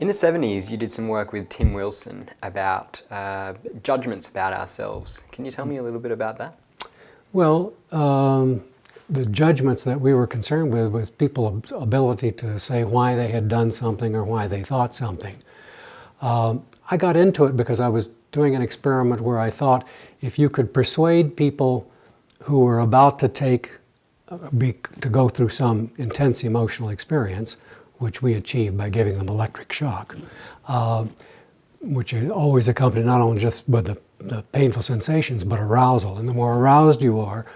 In the 70s, you did some work with Tim Wilson about uh, judgments about ourselves. Can you tell me a little bit about that? Well, um, the judgments that we were concerned with was people's ability to say why they had done something or why they thought something. Um, I got into it because I was doing an experiment where I thought if you could persuade people who were about to take, uh, be, to go through some intense emotional experience, which we achieve by giving them electric shock, uh, which is always accompanied not only just with the, the, painful sensations, but arousal. And the more aroused you are,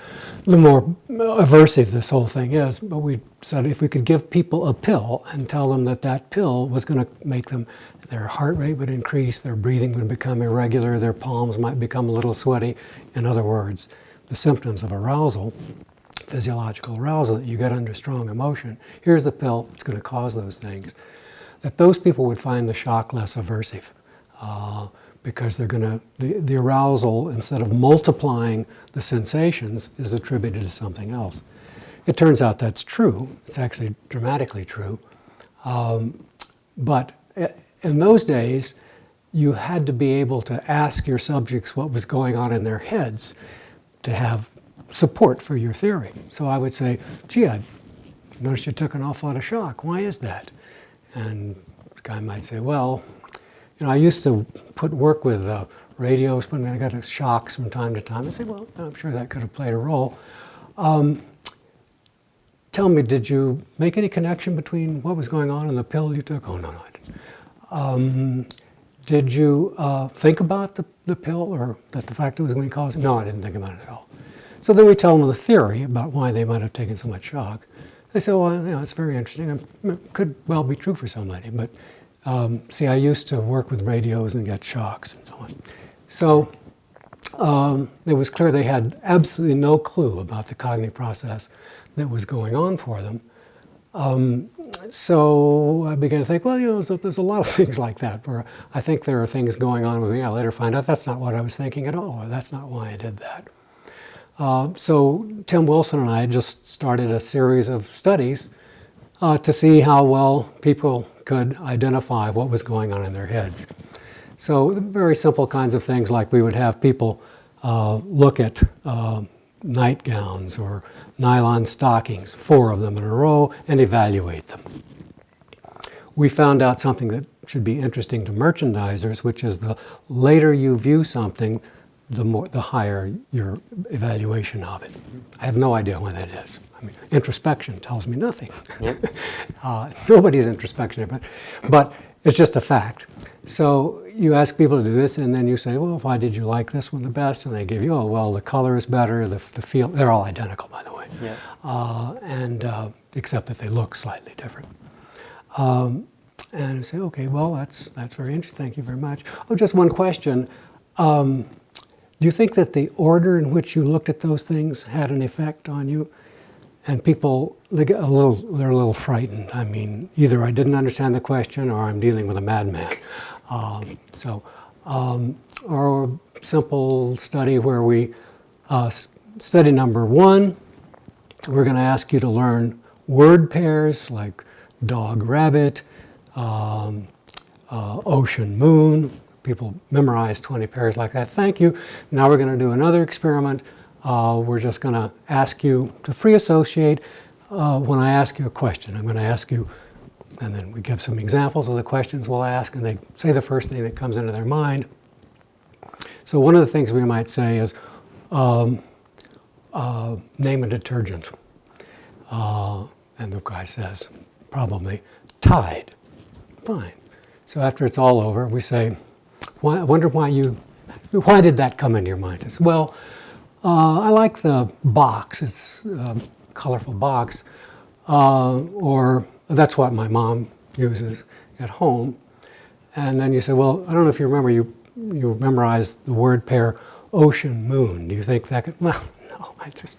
the more aversive this whole thing is. But we said if we could give people a pill and tell them that that pill was going to make them, their heart rate would increase, their breathing would become irregular, their palms might become a little sweaty. In other words, the symptoms of arousal physiological arousal that you get under strong emotion. Here's the pill, that's going to cause those things. That those people would find the shock less aversive uh, because they're going to, the, the arousal, instead of multiplying the sensations, is attributed to something else. It turns out that's true. It's actually dramatically true. Um, but eh, in those days, you had to be able to ask your subjects what was going on in their heads to have support for your theory. So I would say, gee, I noticed you took an awful lot of shock. Why is that? And the guy might say, well, you know, I used to put work with uh, radios but I got a shock from time to time. I say, well, I'm sure that could have played a role. Um, tell me, did you make any connection between what was going on and the pill you took? Oh, no, no. Um, did you uh, think about the, the pill or that the fact it was going to cause it? No, I didn't think about it at all. So then we tell them the theory about why they might have taken so much shock. They say, well, you know, it's very interesting. It could well be true for somebody, but um, see, I used to work with radios and get shocks and so on. So um, it was clear they had absolutely no clue about the cognitive process that was going on for them. Um, so I began to think, well, you know, there's, there's, a lot of things like that where I think there are things going on with me. I later find out that's not what I was thinking at all, or that's not why I did that. Uh, so Tim Wilson and I just started a series of studies uh, to see how well people could identify what was going on in their heads. So very simple kinds of things like we would have people uh, look at uh, nightgowns or nylon stockings, four of them in a row, and evaluate them. We found out something that should be interesting to merchandisers, which is the later you view something, the, more, the higher your evaluation of it. I have no idea when that is. I mean, introspection tells me nothing. Yep. uh, nobody's introspection, but, but it's just a fact. So you ask people to do this, and then you say, well, why did you like this one the best? And they give you, oh, well, the color is better, the, the feel, they're all identical, by the way. Yeah. Uh, and uh, except that they look slightly different. Um, and I say, okay, well, that's, that's very interesting, thank you very much. Oh, just one question. Um, do you think that the order in which you looked at those things had an effect on you? And people, they get a little, they're a little frightened. I mean, either I didn't understand the question or I'm dealing with a madman. Um, so, um, a simple study where we, uh, study number one, we're going to ask you to learn word pairs like dog, rabbit, um, uh, ocean, moon, people memorize 20 pairs like that. Thank you. Now we're going to do another experiment. Uh, we're just going to ask you to free associate uh, when I ask you a question. I'm going to ask you, and then we give some examples of the questions we'll ask, and they say the first thing that comes into their mind. So one of the things we might say is, um, uh, name a detergent. Uh, and the guy says, probably, Tide. Fine. So after it's all over, we say, why, I wonder why you, why did that come into your mind? It's, well, uh, I like the box. It's a colorful box. Uh, or that's what my mom uses at home. And then you say, well, I don't know if you remember, you, you memorized the word pair ocean, moon. Do you think that could, well, no, I just,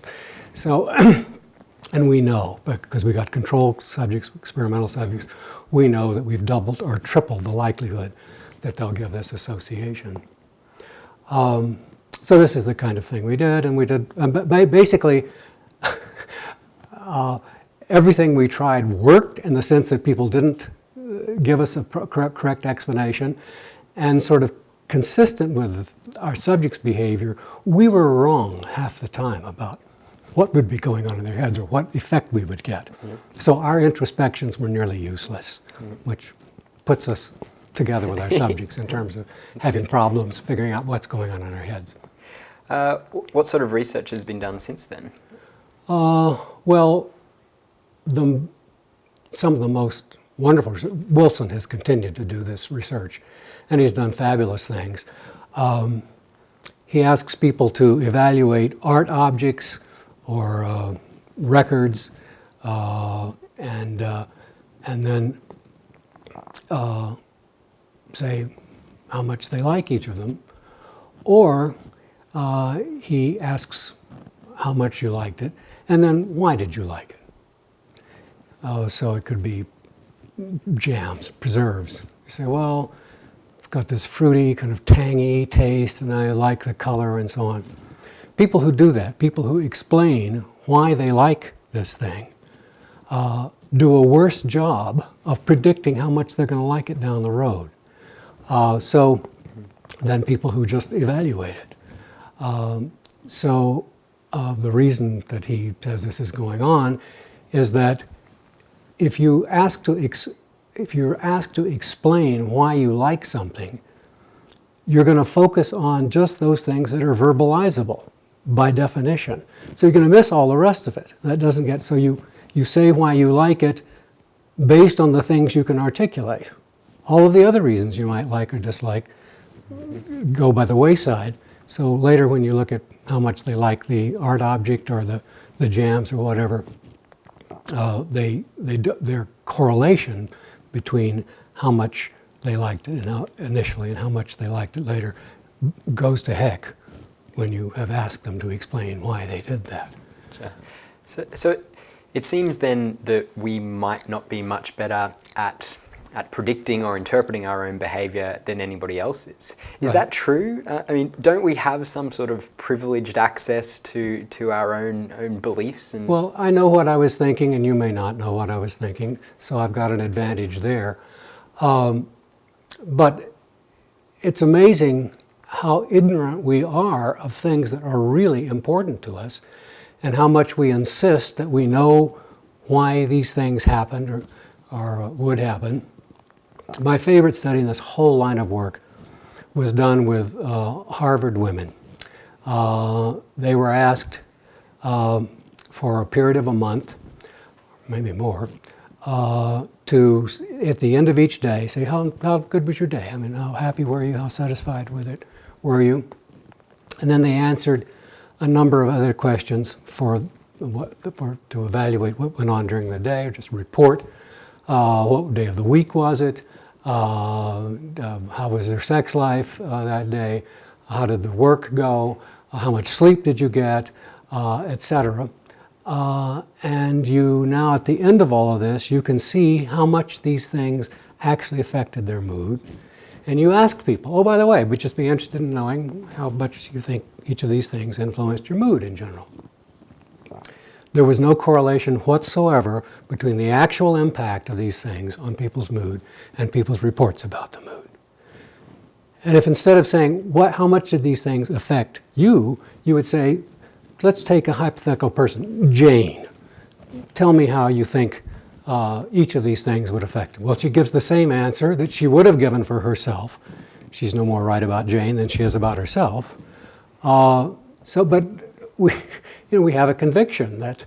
so, and we know, because we got control subjects, experimental subjects, we know that we've doubled or tripled the likelihood that they'll give this association. Um, so this is the kind of thing we did, and we did, um, basically, uh, everything we tried worked in the sense that people didn't, give us a correct, correct explanation, and sort of consistent with our subject's behavior, we were wrong half the time about what would be going on in their heads or what effect we would get. So our introspections were nearly useless, which puts us together with our subjects in terms of having problems figuring out what's going on in our heads. Uh, what sort of research has been done since then? Uh, well, the, some of the most wonderful, Wilson has continued to do this research, and he's done fabulous things. Um, he asks people to evaluate art objects or uh, records, uh, and, uh, and then uh, say how much they like each of them. Or uh, he asks how much you liked it, and then why did you like it? Uh, so it could be jams, preserves. You say, well, it's got this fruity, kind of tangy taste, and I like the color and so on. People who do that, people who explain why they like this thing, uh, do a worse job of predicting how much they're going to like it down the road. Uh, so, than people who just evaluate it. Um, so, uh, the reason that he says this is going on is that if you ask to if you're asked to explain why you like something, you're going to focus on just those things that are verbalizable by definition. So you're going to miss all the rest of it. That doesn't get so you you say why you like it based on the things you can articulate. All of the other reasons you might like or dislike go by the wayside. So later when you look at how much they like the art object or the, the jams or whatever, uh, they, they, their correlation between how much they liked it initially and how much they liked it later goes to heck when you have asked them to explain why they did that. Sure. So, so it seems then that we might not be much better at at predicting or interpreting our own behavior than anybody else is. Is Right. that true? Uh, I mean, don't we have some sort of privileged access to to our own own beliefs and Well, I know what I was thinking, and you may not know what I was thinking, so I've got an advantage there. Um, but it's amazing how ignorant we are of things that are really important to us, and how much we insist that we know why these things happened or, or would happen. My favorite study in this whole line of work was done with uh, Harvard women. Uh, they were asked um, for a period of a month, maybe more, uh, to, at the end of each day, say, how, how good was your day? I mean, how happy were you? How satisfied with it were you? And then they answered a number of other questions for, what, for to evaluate what went on during the day, or just report uh, what day of the week was it, uh, how was their sex life uh, that day, how did the work go, uh, how much sleep did you get, uh, etc. Uh, and you now, at the end of all of this, you can see how much these things actually affected their mood. And you ask people, oh, by the way, we'd just be interested in knowing how much you think each of these things influenced your mood in general. There was no correlation whatsoever between the actual impact of these things on people's mood and people's reports about the mood. And if instead of saying, what, how much did these things affect you, you would say, let's take a hypothetical person, Jane. Tell me how you think uh, each of these things would affect. Well, she gives the same answer that she would have given for herself. She's no more right about Jane than she is about herself. Uh, so, but we, you know, we have a conviction that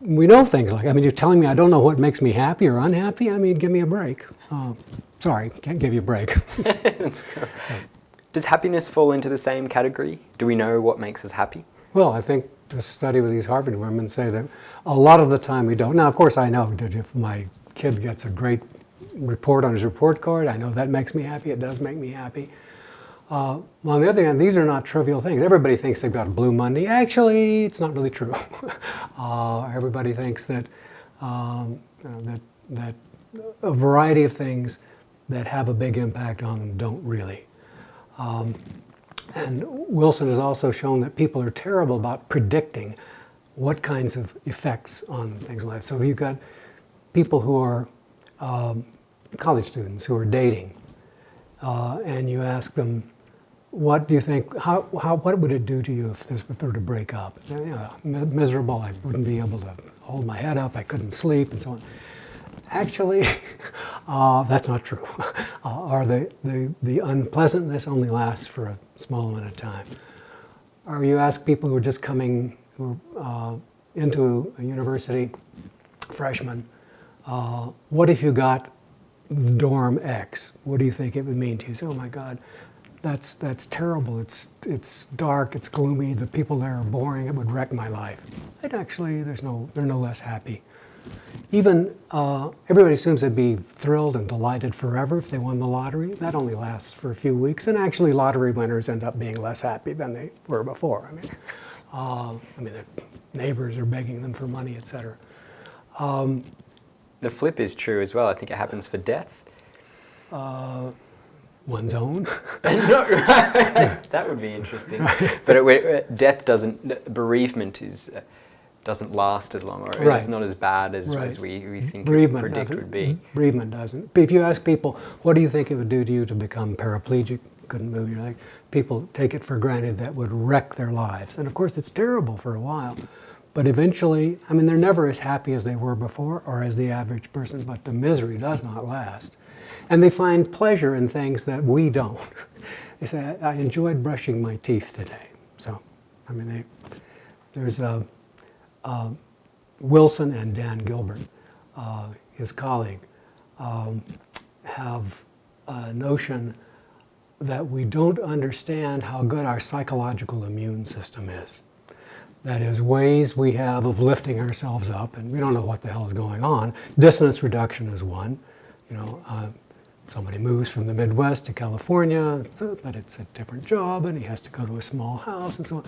we know things like. I mean, you're telling me I don't know what makes me happy or unhappy. I mean, give me a break. Uh, sorry, can't give you a break. does happiness fall into the same category? Do we know what makes us happy? Well, I think the study with these Harvard women say that a lot of the time we don't. Now, of course, I know that if my kid gets a great report on his report card, I know that makes me happy. It does make me happy. Uh, on the other hand, these are not trivial things. Everybody thinks they've got a Blue Monday. Actually, it's not really true. uh, everybody thinks that, um, that that a variety of things that have a big impact on them don't really. Um, and Wilson has also shown that people are terrible about predicting what kinds of effects on things in life. So if you've got people who are um, college students who are dating, uh, and you ask them, what do you think, how, how, what would it do to you if this were to break up? Miserable, I wouldn't be able to hold my head up, I couldn't sleep, and so on. Actually, uh, that's not true. uh, or the, the, the unpleasantness only lasts for a small amount of time. Or you ask people who are just coming who are, uh, into a university, freshmen, uh, what if you got dorm X? What do you think it would mean to you? Say, oh my God, that's, that's terrible. It's, it's dark, it's gloomy, the people there are boring, it would wreck my life. And actually, there's no, they're no less happy. Even uh, everybody assumes they'd be thrilled and delighted forever if they won the lottery. That only lasts for a few weeks, and actually, lottery winners end up being less happy than they were before. I mean, uh, I mean, their neighbors are begging them for money, etc. The flip is true as well. I think it happens for death. One's own. No, that would be interesting. But it, it- uh, death doesn't, bereavement is, uh, doesn't last as long, or Right. it's not as bad as, Right. as we, we mm-hmm. think bereavement predict would be. Mm-hmm. Bereavement doesn't. If you ask people, what do you think it would do to you to become paraplegic, couldn't move your leg? People take it for granted that would wreck their lives. And of course, it's terrible for a while. But eventually, I mean, they're never as happy as they were before or as the average person, but the misery does not last. And they find pleasure in things that we don't. They say, I enjoyed brushing my teeth today. So, I mean, they, there's a, Wilson and Dan Gilbert, uh, his colleague, um, have a notion that we don't understand how good our psychological immune system is. That is, ways we have of lifting ourselves up, and we don't know what the hell is going on. Dissonance reduction is one. You know, uh, somebody moves from the Midwest to California, but it's a different job, and he has to go to a small house, and so on.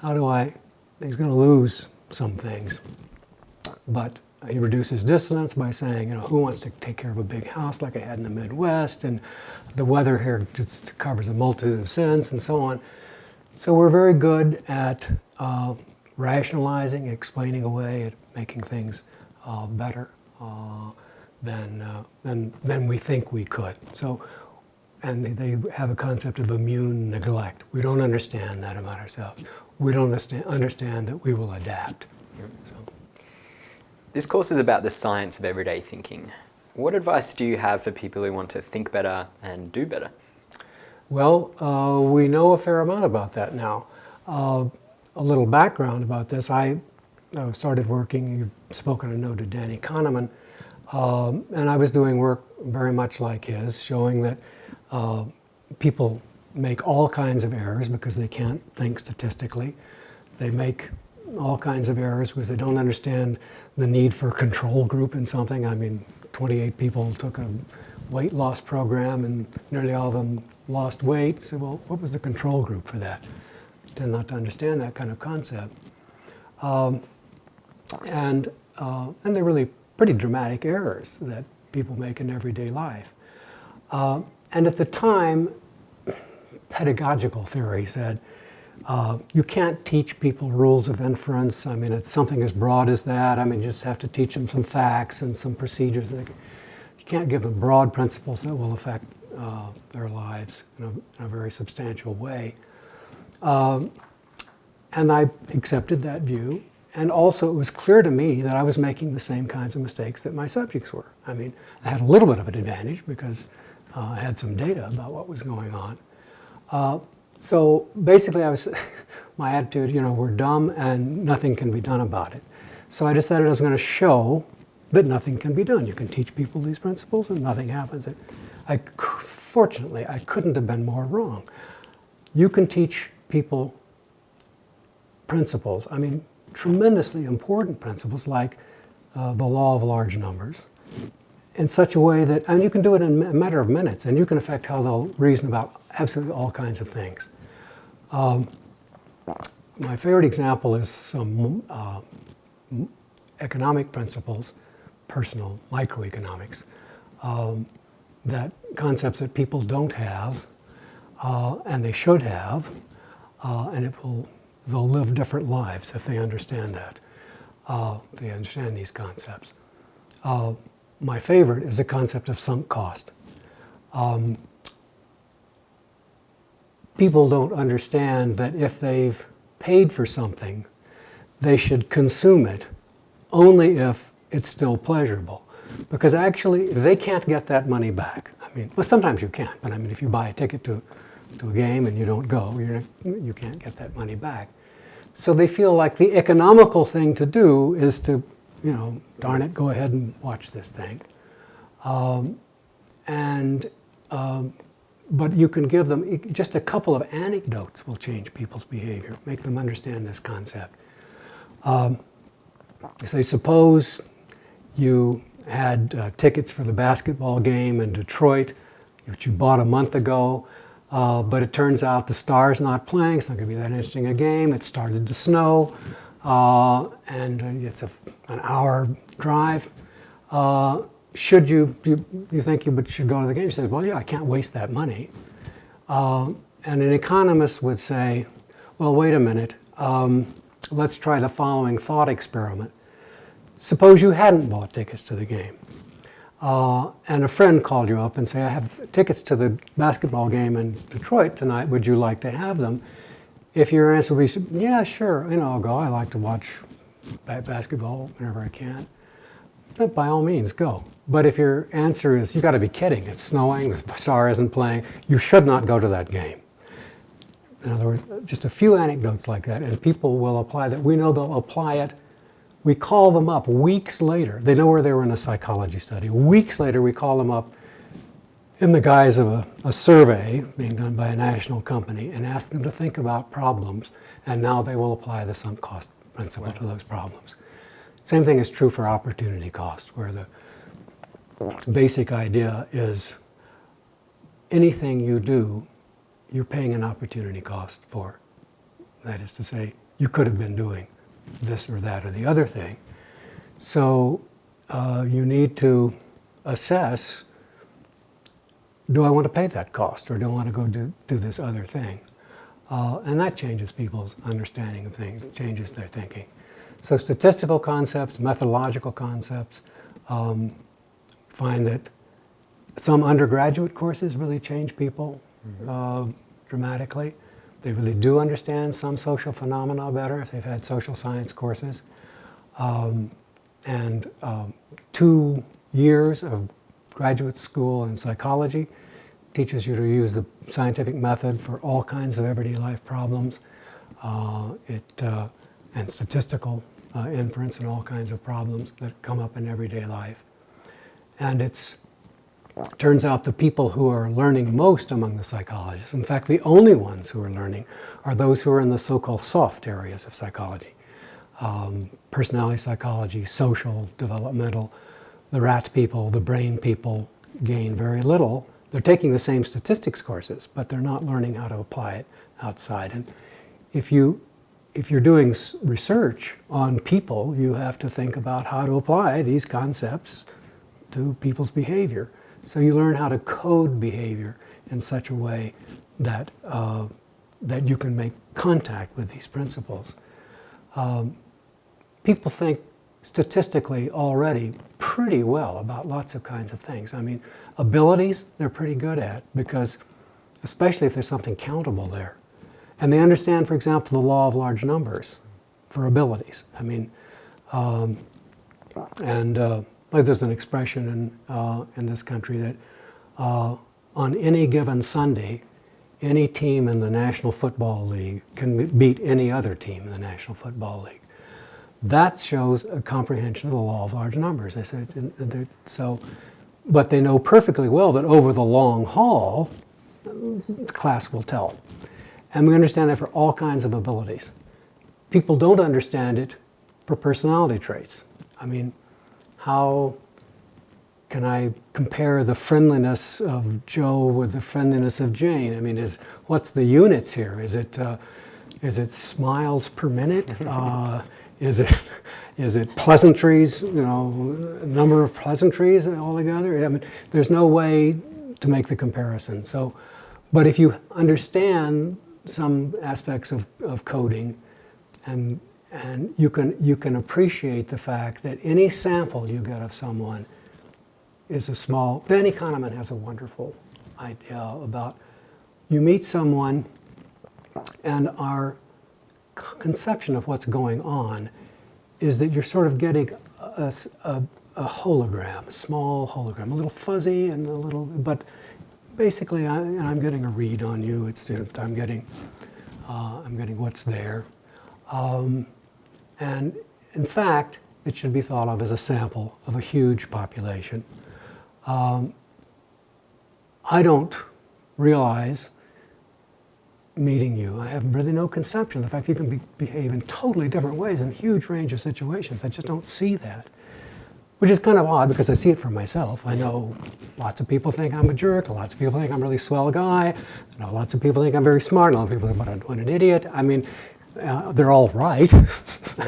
How do I? He's going to lose some things, but he reduces dissonance by saying, you know, who wants to take care of a big house like I had in the Midwest, and the weather here just covers a multitude of sins, and so on. So we're very good at uh, rationalizing, explaining away, making things uh, better uh, than, uh, than, than we think we could. So, and they have a concept of immune neglect. We don't understand that about ourselves. We don't understand, understand that we will adapt. So, This course is about the science of everyday thinking. What advice do you have for people who want to think better and do better? Well, uh, we know a fair amount about that now. Uh, a little background about this I uh, started working, you've spoken, a note to Danny Kahneman, um, and I was doing work very much like his, showing that uh, people make all kinds of errors because they can't think statistically. They make all kinds of errors because they don't understand the need for a control group in something. I mean, 28 people took a weight loss program and nearly all of them lost weight. So, well, what was the control group for that? Tend not to understand that kind of concept. Um, and, uh, and they're really pretty dramatic errors that people make in everyday life. Uh, and at the time, pedagogical theory said, uh, you can't teach people rules of inference. I mean, it's something as broad as that. I mean, you just have to teach them some facts and some procedures. You can't give them broad principles that will affect uh, their lives in a, in a, very substantial way. Um, and I accepted that view. And also, it was clear to me that I was making the same kinds of mistakes that my subjects were. I mean, I had a little bit of an advantage because uh, I had some data about what was going on. Uh, so basically, I was, my attitude, you know, we're dumb and nothing can be done about it. So I decided I was going to show that nothing can be done. You can teach people these principles and nothing happens. I, fortunately, I couldn't have been more wrong. You can teach people principles, I mean, tremendously important principles like uh, the law of large numbers, in such a way that, and you can do it in a matter of minutes, and you can affect how they'll reason about absolutely all kinds of things. Um, my favorite example is some uh, economic principles, personal microeconomics, um, that concepts that people don't have, uh, and they should have, uh, and it will, they'll live different lives if they understand that, uh, they understand these concepts. Uh, my favorite is the concept of sunk cost. Um, people don't understand that if they've paid for something, they should consume it only if it's still pleasurable. Because actually, they can't get that money back. I mean, well, sometimes you can, but I mean, if you buy a ticket to, to a game and you don't go, you're, you can't get that money back. So they feel like the economical thing to do is to, you know, darn it, go ahead and watch this thing. Um, and, um, but you can give them, just a couple of anecdotes will change people's behavior, make them understand this concept. Um, say, suppose you had uh, tickets for the basketball game in Detroit, which you bought a month ago, uh, but it turns out the Star's not playing. It's not going to be that interesting a game. It started to snow, uh, and uh, it's a, an hour drive. Uh, should you, you, you think you should go to the game? You say, well, yeah, I can't waste that money. Uh, and an economist would say, well, wait a minute. Um, let's try the following thought experiment. Suppose you hadn't bought tickets to the game. Uh, and a friend called you up and say, I have tickets to the basketball game in Detroit tonight. Would you like to have them? If your answer would be, yeah, sure, you know, I'll go. I like to watch basketball whenever I can. But by all means, go. But if your answer is, you've got to be kidding, it's snowing, the star isn't playing, you should not go to that game. In other words, just a few anecdotes like that, and people will apply that. We know they'll apply it we call them up weeks later. They know where they were in a psychology study. Weeks later, we call them up in the guise of a, a, survey being done by a national company and ask them to think about problems, and now they will apply the sunk cost principle right. to those problems. Same thing is true for opportunity cost, where the basic idea is anything you do, you're paying an opportunity cost for. That is to say, you could have been doing this or that or the other thing. So uh, you need to assess, do I want to pay that cost or do I want to go do, do this other thing? Uh, and that changes people's understanding of things, changes their thinking. So statistical concepts, methodological concepts, um, find that some undergraduate courses really change people mm-hmm. uh, dramatically. They really do understand some social phenomena better if they've had social science courses. Um, and um, two years of graduate school in psychology teaches you to use the scientific method for all kinds of everyday life problems. Uh, it, uh, and statistical uh, inference and all kinds of problems that come up in everyday life. And it's Turns out the people who are learning most among the psychologists, in fact, the only ones who are learning, are those who are in the so-called soft areas of psychology. Um, personality psychology, social, developmental. The rat people, the brain people gain very little. They're taking the same statistics courses, but they're not learning how to apply it outside. And if you if you're doing research on people, you have to think about how to apply these concepts to people's behavior. So you learn how to code behavior in such a way that, uh, that you can make contact with these principles. Um, people think statistically already pretty well about lots of kinds of things. I mean, abilities they're pretty good at because, especially if there's something countable there. And they understand, for example, the law of large numbers for abilities. I mean, um, and uh, like there's an expression in, uh, in this country that uh, on any given Sunday, any team in the National Football League can beat any other team in the National Football League. That shows a comprehension of the law of large numbers. I said, so, but they know perfectly well that over the long haul, the class will tell. And we understand that for all kinds of abilities. People don't understand it for personality traits. I mean, how can I compare the friendliness of Joe with the friendliness of Jane? I mean, is what's the units here? Is it uh, is it smiles per minute? Uh, is it is it pleasantries? You know, number of pleasantries altogether. I mean, there's no way to make the comparison. So, but if you understand some aspects of, of coding and and you can, you can appreciate the fact that any sample you get of someone is a small, Danny Kahneman has a wonderful idea about you meet someone and our conception of what's going on is that you're sort of getting a hologram, a small hologram, a little fuzzy and a little, but basically I, I'm getting a read on you. It's, I'm getting, uh, I'm getting what's there. Um, and in fact, it should be thought of as a sample of a huge population. Um, I don't realize meeting you. I have really no conception of the fact that you can be, behave in totally different ways in a huge range of situations. I just don't see that. Which is kind of odd because I see it for myself. I know lots of people think I'm a jerk, lots of people think I'm a really swell guy, lots of people think I'm very smart, a lot of people think I'm an idiot. I mean, uh, they're all right.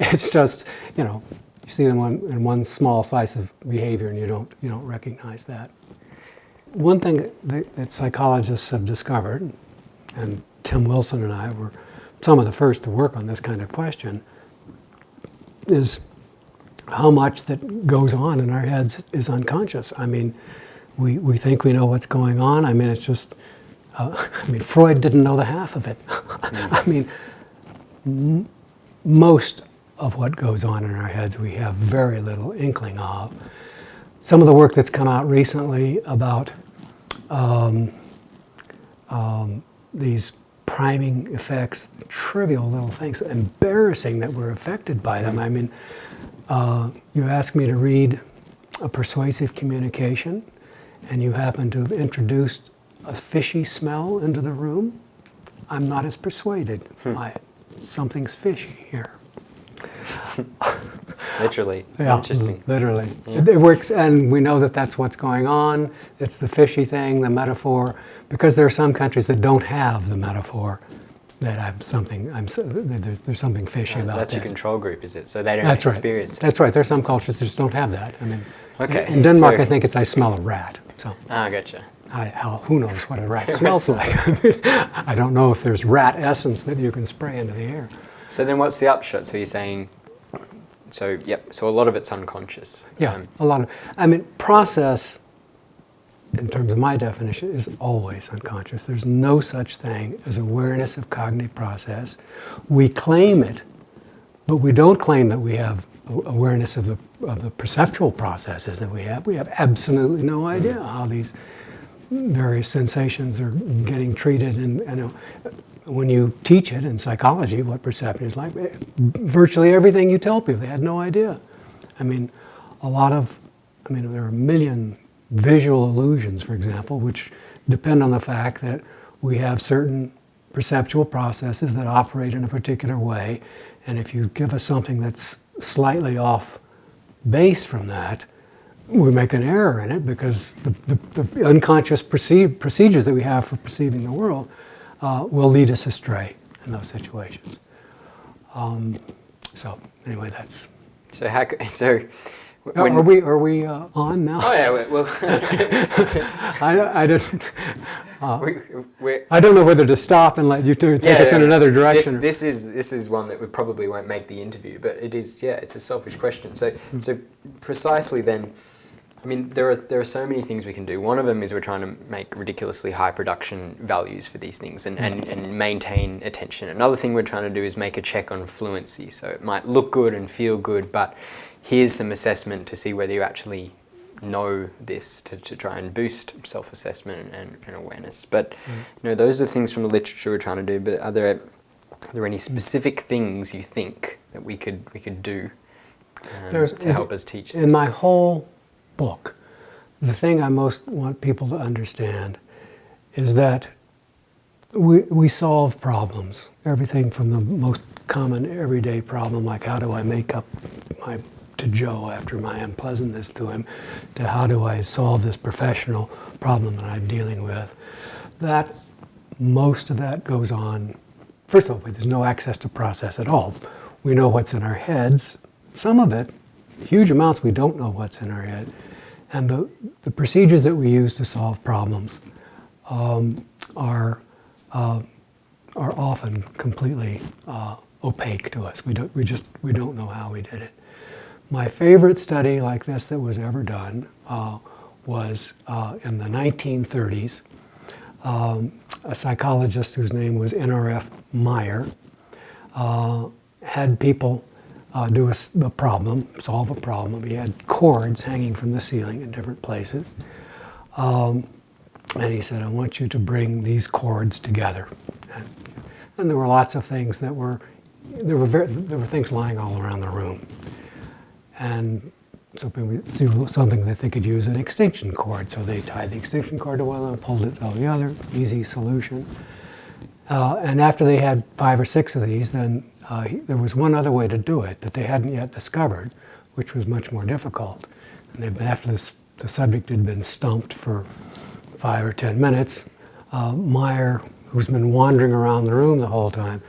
it's just, you know, you see them in one small slice of behavior and you don't, you don't recognize that. One thing that, that psychologists have discovered, and Tim Wilson and I were some of the first to work on this kind of question, is how much that goes on in our heads is unconscious. I mean, we, we think we know what's going on. I mean, it's just, uh, I mean, Freud didn't know the half of it. I mean, m- most of what goes on in our heads we have very little inkling of. Some of the work that's come out recently about um, um, these priming effects, trivial little things, embarrassing that we're affected by them. I mean, uh, you ask me to read a persuasive communication, and you happen to have introduced a fishy smell into the room, I'm not as persuaded by it. Something's fishy here. Literally. Yeah, Interesting. Literally. It, it works, and we know that that's what's going on. It's the fishy thing, the metaphor, because there are some countries that don't have the metaphor that I'm something, I'm, so- there's, there's something fishy So about that's your control group, is it? So they don't That's right. experience it. That's right. There are some cultures that just don't have that. I mean, Okay, in Denmark, so- I think it's I smell a rat. So Ah, gotcha. I, how, who knows what a rat smells like? I, mean, I don't know if there's rat essence that you can spray into the air. So then what's the upshot? So you're saying, so yep, so a lot of it's unconscious. Yeah, Um, a lot of. I mean, process, in terms of my definition, is always unconscious. There's no such thing as awareness of cognitive process. We claim it, but we don't claim that we have awareness of the of the perceptual processes that we have. We have absolutely no idea how these various sensations are getting treated and, and uh, when you teach it in psychology what perception is like virtually everything you tell people they had no idea. I mean a lot of i mean there are a million visual illusions for example which depend on the fact that we have certain perceptual processes that operate in a particular way. And if you give us something that's slightly off base from that we make an error in it because the, the, the unconscious perceive, procedures that we have for perceiving the world uh, will lead us astray in those situations. Um, so anyway, that's. So how, so when, are we are we uh, on now? oh yeah, well, I, I didn't. we, we're, I don't know whether to stop and let you two take us in another direction. or- this is this is one that we probably won't make the interview, but it is yeah, it's a selfish question. So Hmm. so precisely then, I mean there are there are so many things we can do. One of them is we're trying to make ridiculously high production values for these things and, and, and maintain attention. Another thing we're trying to do is make a check on fluency. So it might look good and feel good, but here's some assessment to see whether you actually know this to, to try and boost self-assessment and, and awareness. But you know, those are things from the literature we're trying to do. But are there are there any specific things you think that we could we could do um, to help us teach this? In my whole book, the thing I most want people to understand is that we, we solve problems. Everything from the most common everyday problem, like how do I make up my to Joe after my unpleasantness to him, to how do I solve this professional problem that I'm dealing with. That most of that goes on. First of all, there's no access to process at all. We know what's in our heads. Some of it, huge amounts, we don't know what's in our head. And the, the procedures that we use to solve problems um, are, uh, are often completely uh, opaque to us. We, don't, we just we don't know how we did it. my favorite study like this that was ever done uh, was uh, in the 1930s. Um, a psychologist whose name was N.R.F. Maier uh, had people uh, do a problem, solve a problem. He had cords hanging from the ceiling in different places. Um, and he said, I want you to bring these cords together. And, and there were lots of things that were, there were, very, there were things lying all around the room. And something, something that they could use an extension cord. So they tied the extension cord to one and pulled it to the other, easy solution. Uh, and after they had five or six of these, then uh, he, there was one other way to do it that they hadn't yet discovered, which was much more difficult. And they'd been, after this, the subject had been stumped for five or ten minutes, uh, Maier, who's been wandering around the room the whole time,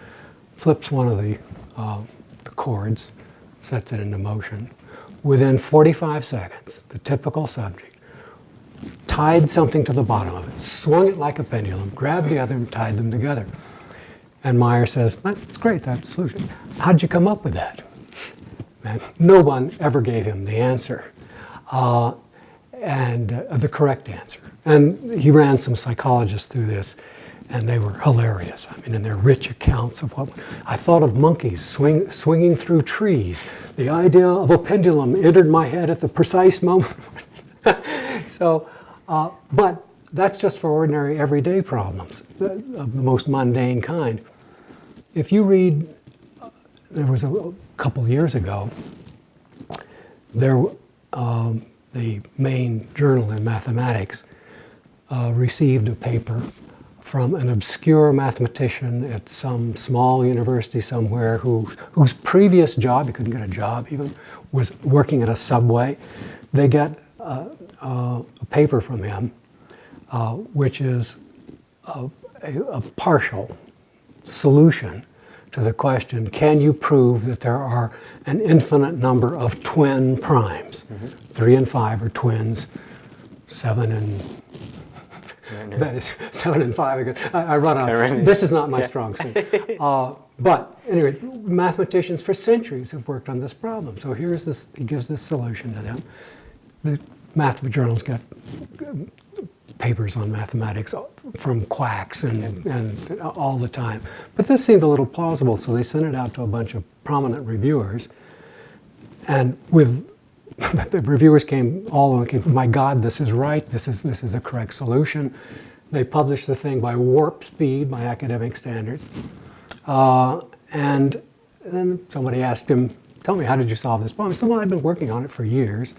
flips one of the, uh, the cords, sets it into motion. Within 45 seconds, the typical subject tied something to the bottom of it, swung it like a pendulum, grabbed the other and tied them together. And Maier says, that's great, that's the solution. How'd you come up with that? Man, no one ever gave him the answer, uh, and uh, the correct answer. And he ran some psychologists through this, and they were hilarious. I mean, in their rich accounts of what I thought of monkeys swing, swinging through trees. The idea of a pendulum entered my head at the precise moment. so, uh, but that's just for ordinary everyday problems of the most mundane kind. If you read, there was a, a couple years ago, there, um, the main journal in mathematics uh, received a paper from an obscure mathematician at some small university somewhere who, whose previous job, he couldn't get a job even, was working at a subway. They get uh, uh, a paper from him, uh, which is a, a, a partial solution to the question, can you prove that there are an infinite number of twin primes? Three and five are twins, seven and that is seven and five. I, I run out. This is not my Yeah. strong suit. Uh, but anyway, mathematicians for centuries have worked on this problem. So here's this. He gives this solution to them. The math journals got papers on mathematics from quacks and, and all the time. But this seemed a little plausible, so they sent it out to a bunch of prominent reviewers. And with the reviewers came, all of them came, my God, this is right, this is, this is the correct solution. They published the thing by warp speed, by academic standards. Uh, and then somebody asked him, tell me, how did you solve this problem? He said, well, I've been working on it for years.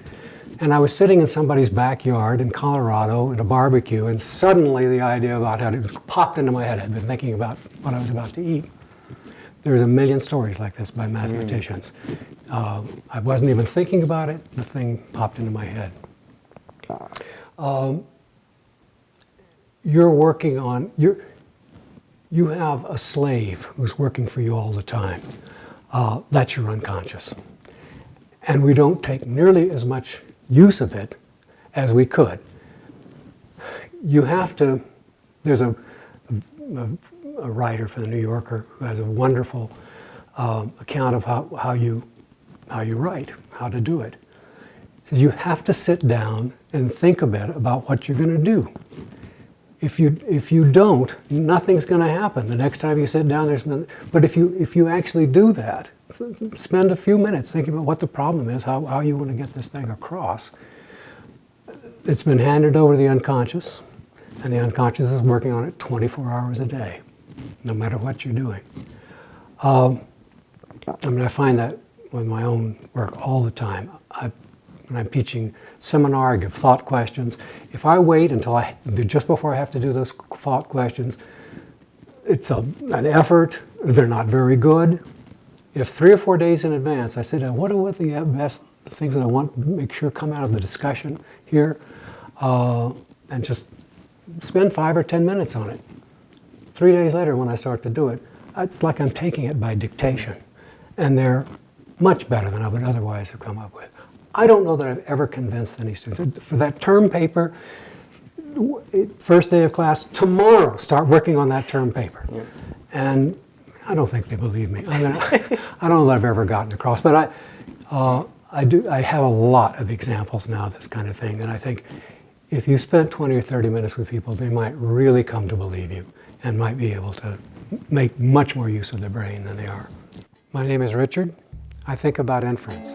And I was sitting in somebody's backyard in Colorado at a barbecue, and suddenly the idea about how it popped into my head. I'd been thinking about what I was about to eat. There's a million stories like this by mathematicians. Uh, I wasn't even thinking about it, the thing popped into my head. Um, you're working on, you're, you have a slave who's working for you all the time. Uh, that's your unconscious. And we don't take nearly as much use of it as we could. You have to, there's a, a, a writer for the New Yorker who has a wonderful um, account of how, how, you, how you write, how to do it. So you have to sit down and think a bit about what you're going to do. If you, if you don't, nothing's going to happen. The next time you sit down, there's been, but if you, if you actually do that, spend a few minutes thinking about what the problem is, how, how you want to get this thing across. It's been handed over to the unconscious, and the unconscious is working on it 24 hours a day, no matter what you're doing. Um, I mean, I find that with my own work all the time. I, when I'm teaching seminar, I give thought questions. If I wait until I, just before I have to do those thought questions, it's a, an effort. They're not very good. If three or four days in advance, I said, what are the best things that I want to make sure come out of the discussion here, uh, and just spend five or ten minutes on it. Three days later, when I start to do it, it's like I'm taking it by dictation, and they're much better than I would otherwise have come up with. I don't know that I've ever convinced any students. For that term paper, first day of class, tomorrow, start working on that term paper. Yeah. And I don't think they believe me. I, mean, I don't know that I've ever gotten across, but I, uh, I do. I have a lot of examples now of this kind of thing, and I think if you spent 20 or 30 minutes with people, they might really come to believe you and might be able to make much more use of their brain than they are. My name is Richard. I think about inference.